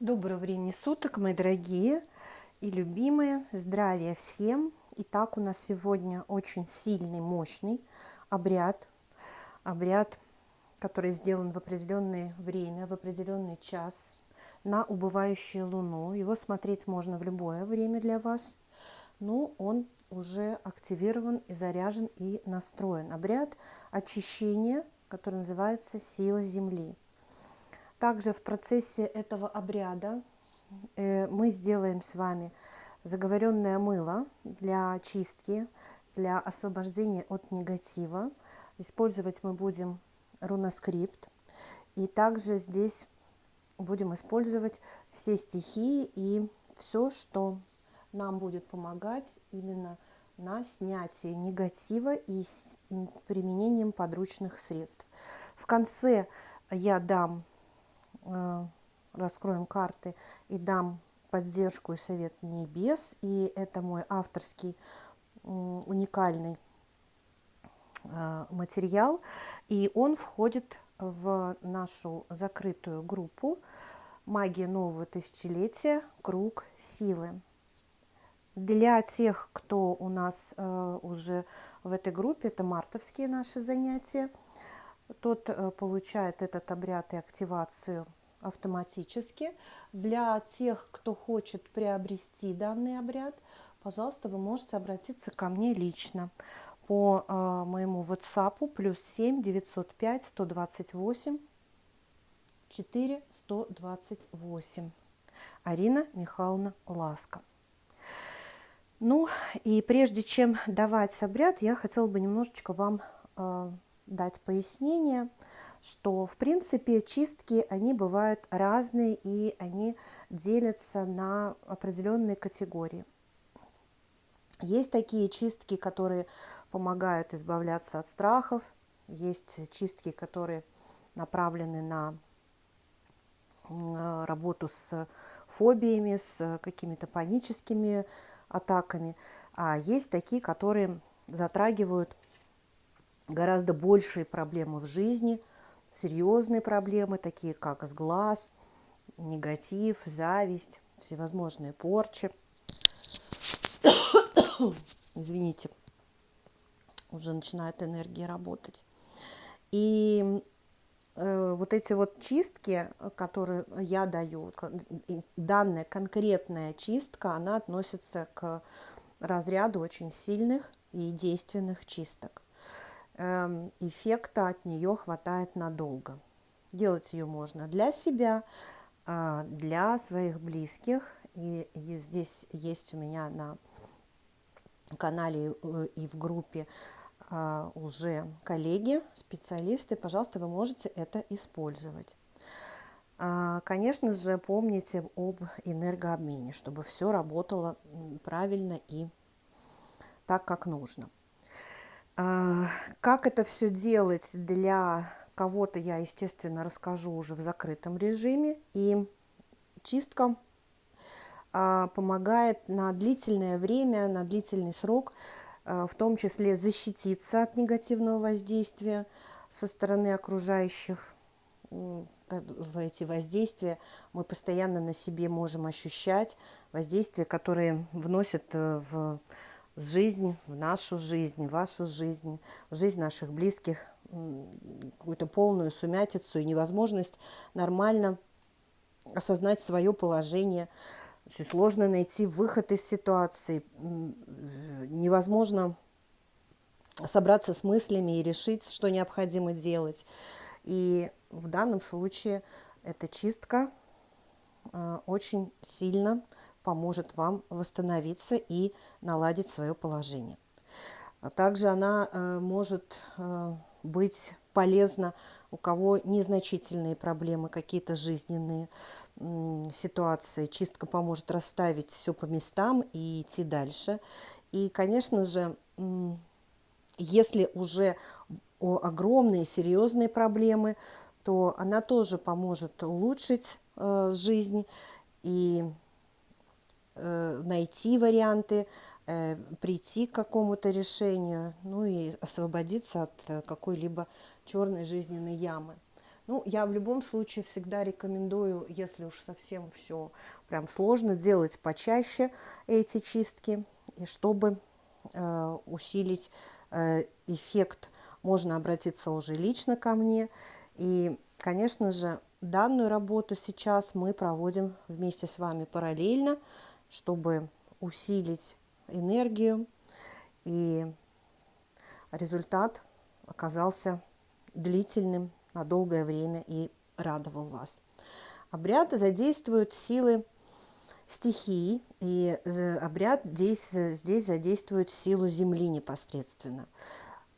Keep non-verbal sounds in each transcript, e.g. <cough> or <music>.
Доброго времени суток, мои дорогие и любимые. Здравия всем. Итак, у нас сегодня очень сильный, мощный обряд. Обряд, который сделан в определенное время, в определенный час на убывающую луну. Его смотреть можно в любое время для вас. Но он уже активирован и заряжен и настроен. Обряд очищения, который называется «Сила Земли». Также в процессе этого обряда э, мы сделаем с вами заговоренное мыло для очистки, для освобождения от негатива. Использовать мы будем руноскрипт. И также здесь будем использовать все стихии и все, что нам будет помогать именно на снятие негатива и применением подручных средств. В конце я дам раскроем карты и дам поддержку и совет небес. И это мой авторский уникальный э, материал. И он входит в нашу закрытую группу «Магия нового тысячелетия. Круг силы». Для тех, кто у нас э, уже в этой группе, это мартовские наши занятия, тот получает этот обряд и активацию – автоматически. Для тех, кто хочет приобрести данный обряд, пожалуйста, вы можете обратиться ко мне лично по э, моему WhatsApp плюс 7 905 128 4 128. Арина Михайловна Ласка. Ну и прежде чем давать обряд, я хотела бы немножечко вам э, дать пояснение что, в принципе, чистки, они бывают разные, и они делятся на определенные категории. Есть такие чистки, которые помогают избавляться от страхов, есть чистки, которые направлены на работу с фобиями, с какими-то паническими атаками, а есть такие, которые затрагивают гораздо большие проблемы в жизни – серьезные проблемы, такие как сглаз, негатив, зависть, всевозможные порчи. <coughs> Извините, уже начинает энергия работать. И э, вот эти вот чистки, которые я даю, данная конкретная чистка, она относится к разряду очень сильных и действенных чисток. Эм, эффекта от нее хватает надолго. Делать ее можно для себя, а, для своих близких. И, здесь есть у меня на канале э, и в группе а, уже коллеги, специалисты. Пожалуйста, вы можете это использовать. А, конечно же, помните об энергообмене, чтобы все работало правильно и так, как нужно. А, как это все делать для кого-то, я, естественно, расскажу уже в закрытом режиме. И чистка а, помогает на длительное время, на длительный срок, а, в том числе защититься от негативного воздействия со стороны окружающих. В эти воздействия мы постоянно на себе можем ощущать, воздействия, которые вносят э, в жизнь, в нашу жизнь, в вашу жизнь, в жизнь наших близких, какую-то полную сумятицу и невозможность нормально осознать свое положение. Очень сложно найти выход из ситуации. Невозможно собраться с мыслями и решить, что необходимо делать. И в данном случае эта чистка э, очень сильно поможет вам восстановиться и наладить свое положение. Также она э, может э, быть полезна у кого незначительные проблемы, какие-то жизненные ситуации. Чистка поможет расставить все по местам и идти дальше. И, конечно же, если уже огромные серьезные проблемы, то она тоже поможет улучшить э, жизнь и найти варианты, э, прийти к какому-то решению, ну и освободиться от э, какой-либо черной жизненной ямы. Ну, я в любом случае всегда рекомендую, если уж совсем все прям сложно, делать почаще эти чистки, и чтобы э, усилить э, эффект, можно обратиться уже лично ко мне. И, конечно же, данную работу сейчас мы проводим вместе с вами параллельно, чтобы усилить энергию, и результат оказался длительным на долгое время и радовал вас. Обряд задействует силы стихий, и обряд здесь, здесь задействует силу Земли непосредственно.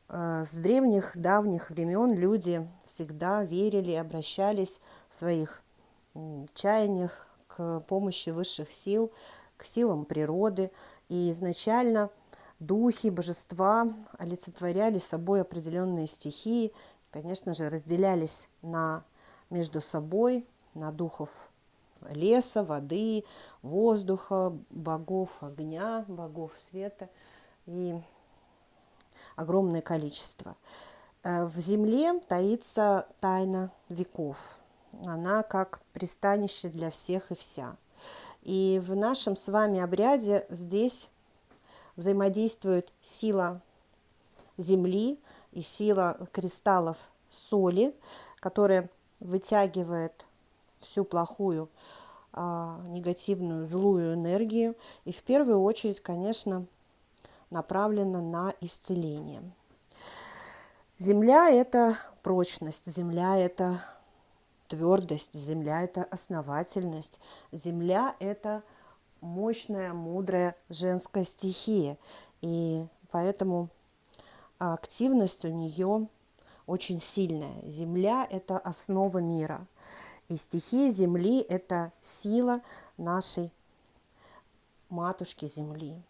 Э, с древних, давних времен люди всегда верили обращались в своих чаяниях к помощи высших сил, к силам природы. И изначально духи, божества олицетворяли собой определенные стихии, конечно же, разделялись на, между собой на духов леса, воды, воздуха, богов огня, богов света и огромное количество. Э, в земле таится тайна веков. Она как пристанище для всех и вся. И в нашем с вами обряде здесь взаимодействует сила Земли и сила кристаллов соли, которая вытягивает всю плохую, а, негативную, злую энергию. И в первую очередь, конечно, направлена на исцеление. Земля – это прочность, земля – это твердость, земля – это основательность, земля – это мощная, мудрая женская стихия. И поэтому активность у нее очень сильная. Земля – это основа мира. И стихия Земли – это сила нашей матушки Земли.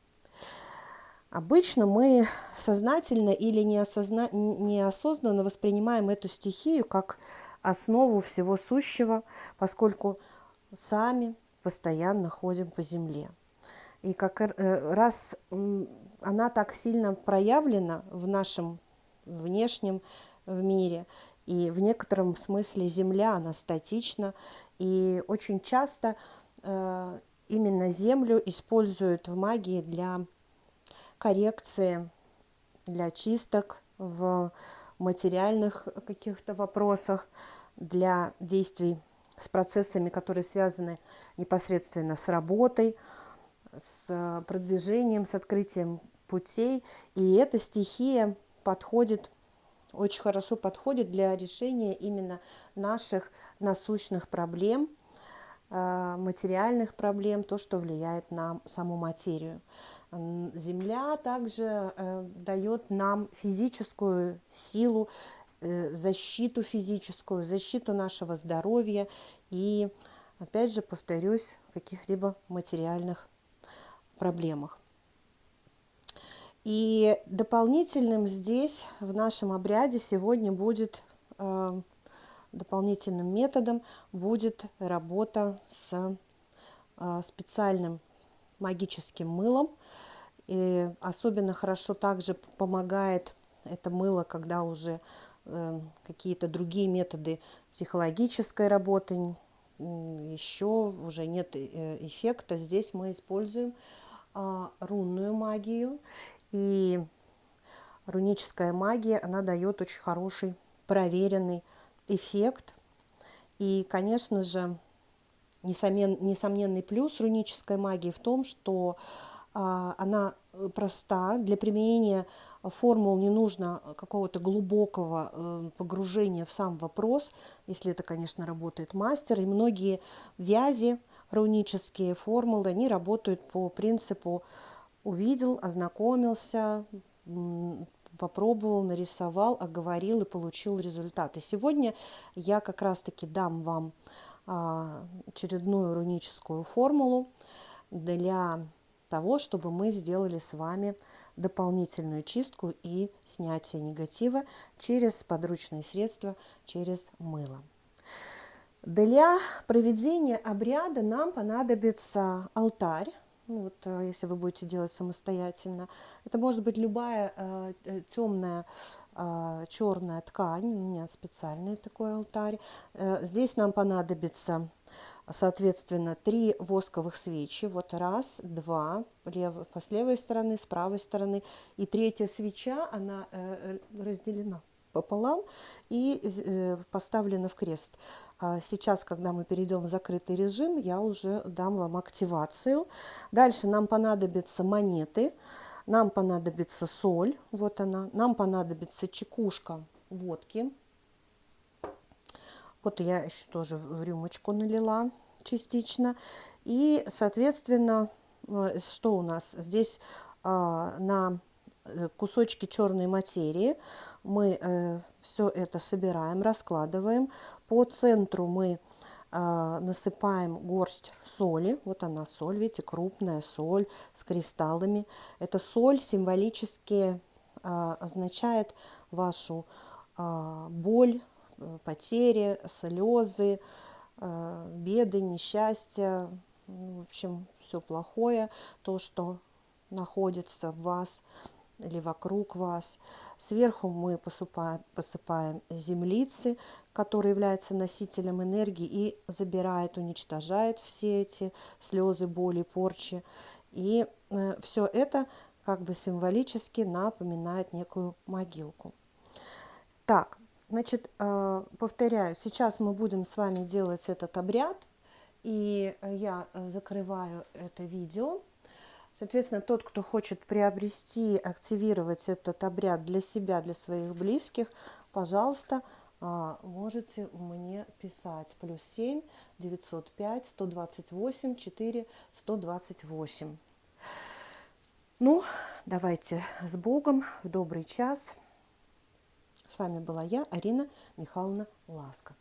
Обычно мы сознательно или неосозна... неосознанно воспринимаем эту стихию как основу всего сущего, поскольку сами постоянно ходим по земле. И как э, раз она так сильно проявлена в нашем внешнем в мире, и в некотором смысле Земля, она статична, и очень часто э, именно Землю используют в магии для коррекции, для чисток в материальных каких-то вопросах, для действий с процессами, которые связаны непосредственно с работой, с продвижением, с открытием путей. И эта стихия подходит, очень хорошо подходит для решения именно наших насущных проблем, э, материальных проблем, то, что влияет на саму материю. Земля также э, дает нам физическую силу, э, защиту физическую, защиту нашего здоровья и, опять же, повторюсь, каких-либо материальных проблемах. И дополнительным здесь, в нашем обряде, сегодня будет э, дополнительным методом будет работа с специальным магическим мылом, и особенно хорошо также помогает это мыло, когда уже э, какие-то другие методы психологической работы, еще уже нет э, эффекта. Здесь мы используем э, рунную магию. И руническая магия, она дает очень хороший, проверенный эффект. И, конечно же, несомненный плюс рунической магии в том, что а, она э, проста. Для применения формул не нужно какого-то глубокого э, погружения в сам вопрос, если это, конечно, работает мастер. И многие вязи, рунические формулы, они работают по принципу увидел, ознакомился, попробовал, нарисовал, оговорил и получил результат. И сегодня я как раз-таки дам вам а, очередную руническую формулу для того, чтобы мы сделали с вами дополнительную чистку и снятие негатива через подручные средства, через мыло. Для проведения обряда нам понадобится алтарь. ну вот э, если вы будете делать самостоятельно. Это может быть любая э, э темная э, черная ткань, у меня специальный такой алтарь. Э, здесь нам понадобится соответственно, три восковых свечи. Вот раз, два, лев, с левой стороны, с правой стороны. И третья свеча, она э, разделена пополам и э, поставлена в крест. А сейчас, когда мы перейдем в закрытый режим, я уже дам вам активацию. Дальше нам понадобятся монеты, нам понадобится соль, вот она, нам понадобится чекушка водки. Вот я еще тоже в рюмочку налила частично. И, соответственно, э, что у нас? Здесь а, на э, кусочки черной материи мы э, все это собираем, раскладываем. По центру мы э, насыпаем горсть соли. Вот она соль, видите, крупная соль с кристаллами. Эта соль символически э, означает вашу э, боль, потери, слезы, э, беды, несчастья, в общем, все плохое, то, что находится в вас или вокруг вас. Сверху мы посыпаем, посыпаем землицы, который является носителем энергии и забирает, уничтожает все эти слезы, боли, порчи. И э, все это как бы символически напоминает некую могилку. Так, значит, э, повторяю, сейчас мы будем с вами делать этот обряд, и я закрываю это видео. Соответственно, тот, кто хочет приобрести, активировать этот обряд для себя, для своих близких, пожалуйста, а, можете мне писать. Плюс 7 905 128 4 128. Ну, давайте с Богом, в добрый час. С вами была я, Арина Михайловна Ласка.